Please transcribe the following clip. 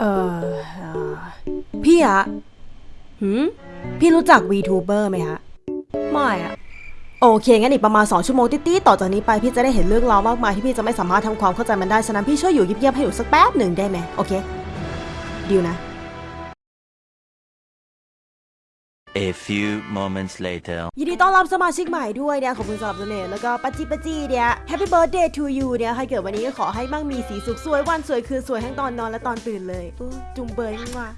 เออพี่อะหืมพี่รู้จัก VTuber ไหมฮะ ไม่อะโอเค งั้นอีกประมาณ 2 ชั่วโมงติดๆต่อจากนี้ไปพี่จะได้เห็นเรื่องราวมากมายที่พี่จะไม่สามารถทำความเข้าใจมันได้ ฉะนั้นพี่ช่วยอยู่เงียบๆให้อยู่สักแป๊บหนึ่งได้ไหมโอเคดีลนะ A few moments later. ยินดีต้อนรับสมาชิกใหม่ด้วยเนี่ยขอบคุณสำหรับเสน่ห์แล้วก็ปัจจิปัจจีเนี่ย Happy Birthday to you เนี่ยใครเกิดวันนี้ก็ขอให้มั่งมีสีสุขสวยวันสวยคืนสวยทั้งตอนนอนและตอนตื่นเลยจุงเบยมาก